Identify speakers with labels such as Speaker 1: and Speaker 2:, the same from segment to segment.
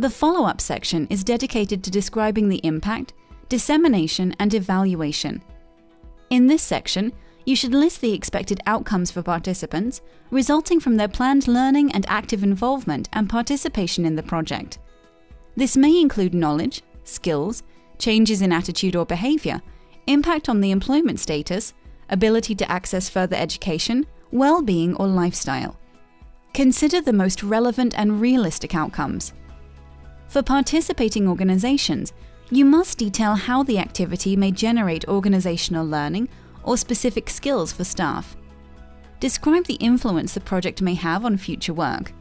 Speaker 1: The follow-up section is dedicated to describing the impact, dissemination and evaluation. In this section, you should list the expected outcomes for participants resulting from their planned learning and active involvement and participation in the project. This may include knowledge, skills, changes in attitude or behavior, impact on the employment status, ability to access further education, well-being or lifestyle. Consider the most relevant and realistic outcomes. For participating organizations, you must detail how the activity may generate organizational learning or specific skills for staff. Describe the influence the project may have on future work.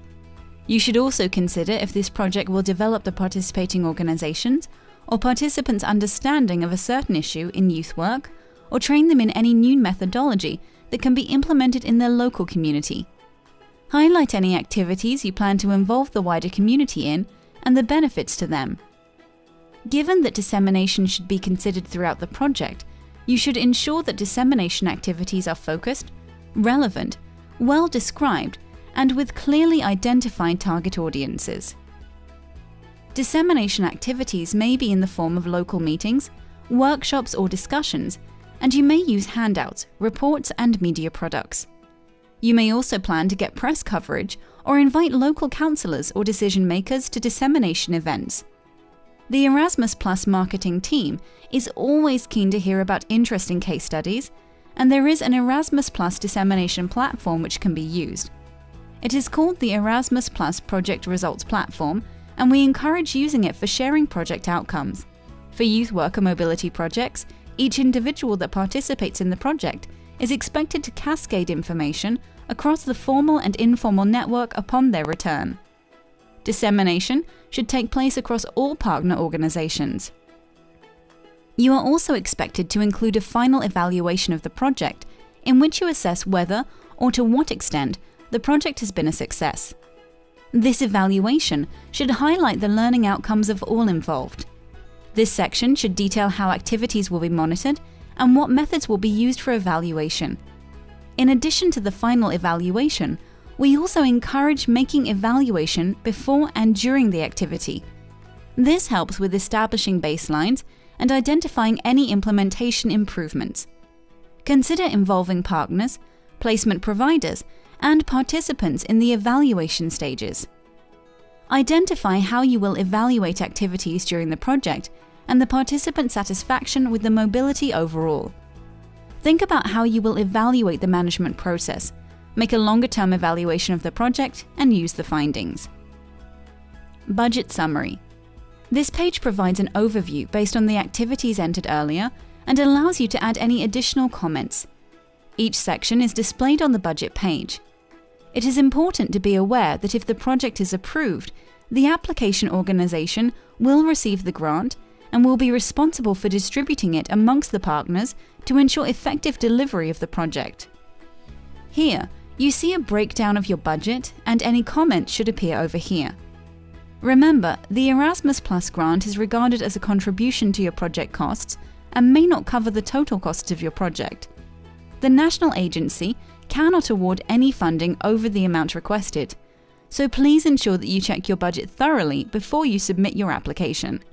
Speaker 1: You should also consider if this project will develop the participating organizations or participants' understanding of a certain issue in youth work, or train them in any new methodology that can be implemented in their local community. Highlight any activities you plan to involve the wider community in and the benefits to them. Given that dissemination should be considered throughout the project, you should ensure that dissemination activities are focused, relevant, well described, and with clearly identified target audiences. Dissemination activities may be in the form of local meetings, workshops or discussions, and you may use handouts, reports and media products. You may also plan to get press coverage or invite local councillors or decision makers to dissemination events. The Erasmus Plus marketing team is always keen to hear about interesting case studies, and there is an Erasmus Plus dissemination platform which can be used. It is called the Erasmus Plus Project Results Platform, and we encourage using it for sharing project outcomes. For youth worker mobility projects, each individual that participates in the project is expected to cascade information across the formal and informal network upon their return. Dissemination should take place across all partner organizations. You are also expected to include a final evaluation of the project, in which you assess whether, or to what extent, the project has been a success. This evaluation should highlight the learning outcomes of all involved. This section should detail how activities will be monitored and what methods will be used for evaluation. In addition to the final evaluation, we also encourage making evaluation before and during the activity. This helps with establishing baselines and identifying any implementation improvements. Consider involving partners, placement providers, and participants in the evaluation stages. Identify how you will evaluate activities during the project and the participant satisfaction with the mobility overall. Think about how you will evaluate the management process, make a longer-term evaluation of the project, and use the findings. Budget Summary This page provides an overview based on the activities entered earlier and allows you to add any additional comments. Each section is displayed on the budget page. It is important to be aware that if the project is approved, the application organization will receive the grant and will be responsible for distributing it amongst the partners to ensure effective delivery of the project. Here, you see a breakdown of your budget and any comments should appear over here. Remember, the Erasmus Plus grant is regarded as a contribution to your project costs and may not cover the total costs of your project. The national agency cannot award any funding over the amount requested, so please ensure that you check your budget thoroughly before you submit your application.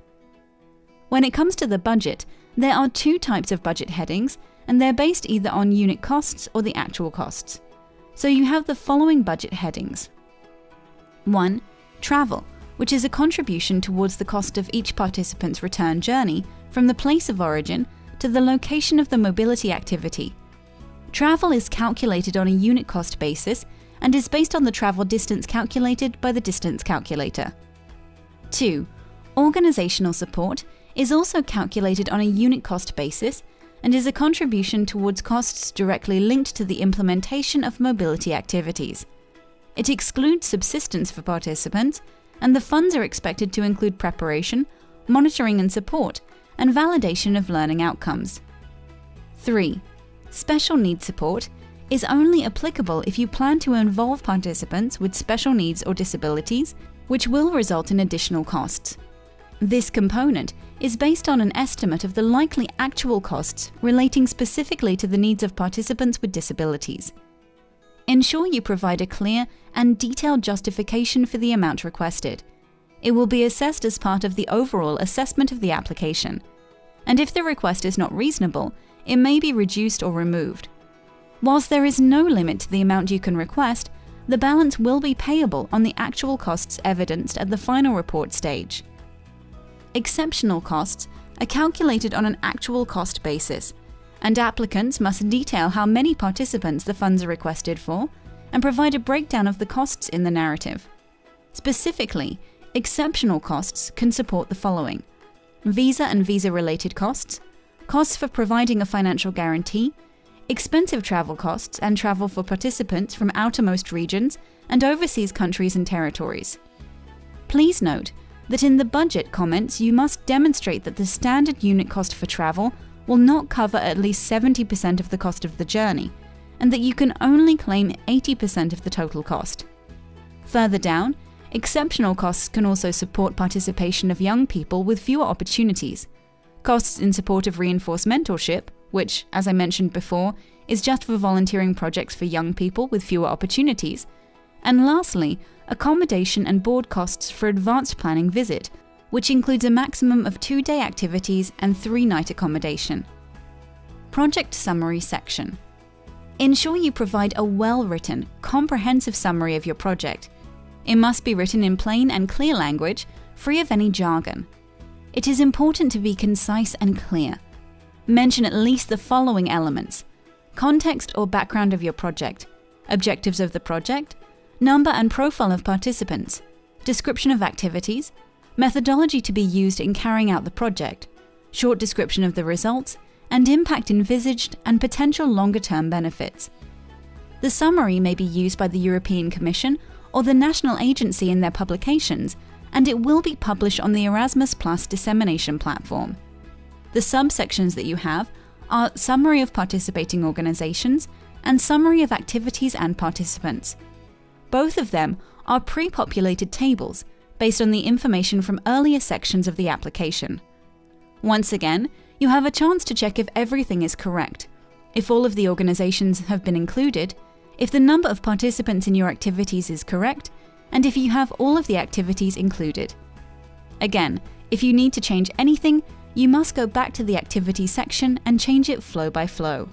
Speaker 1: When it comes to the budget, there are two types of budget headings, and they're based either on unit costs or the actual costs. So you have the following budget headings. 1. Travel, which is a contribution towards the cost of each participant's return journey from the place of origin to the location of the mobility activity. Travel is calculated on a unit cost basis and is based on the travel distance calculated by the distance calculator. 2. Organizational support is also calculated on a unit cost basis and is a contribution towards costs directly linked to the implementation of mobility activities. It excludes subsistence for participants, and the funds are expected to include preparation, monitoring and support, and validation of learning outcomes. 3. Special needs support is only applicable if you plan to involve participants with special needs or disabilities, which will result in additional costs. This component is based on an estimate of the likely actual costs relating specifically to the needs of participants with disabilities. Ensure you provide a clear and detailed justification for the amount requested. It will be assessed as part of the overall assessment of the application. And if the request is not reasonable, it may be reduced or removed. Whilst there is no limit to the amount you can request, the balance will be payable on the actual costs evidenced at the final report stage. Exceptional costs are calculated on an actual cost basis, and applicants must detail how many participants the funds are requested for and provide a breakdown of the costs in the narrative. Specifically, exceptional costs can support the following visa and visa related costs, costs for providing a financial guarantee, expensive travel costs and travel for participants from outermost regions and overseas countries and territories. Please note that in the budget comments you must demonstrate that the standard unit cost for travel will not cover at least 70% of the cost of the journey, and that you can only claim 80% of the total cost. Further down, exceptional costs can also support participation of young people with fewer opportunities. Costs in support of reinforced mentorship, which, as I mentioned before, is just for volunteering projects for young people with fewer opportunities. And lastly, accommodation and board costs for advanced planning visit, which includes a maximum of two day activities and three night accommodation. Project Summary section. Ensure you provide a well written, comprehensive summary of your project. It must be written in plain and clear language, free of any jargon. It is important to be concise and clear. Mention at least the following elements context or background of your project, objectives of the project, number and profile of participants, description of activities, methodology to be used in carrying out the project, short description of the results, and impact envisaged and potential longer term benefits. The summary may be used by the European Commission or the national agency in their publications, and it will be published on the Erasmus Plus dissemination platform. The subsections that you have are Summary of Participating Organizations and Summary of Activities and Participants. Both of them are pre populated tables based on the information from earlier sections of the application. Once again, you have a chance to check if everything is correct, if all of the organizations have been included, if the number of participants in your activities is correct, and if you have all of the activities included. Again, if you need to change anything, you must go back to the activity section and change it flow by flow.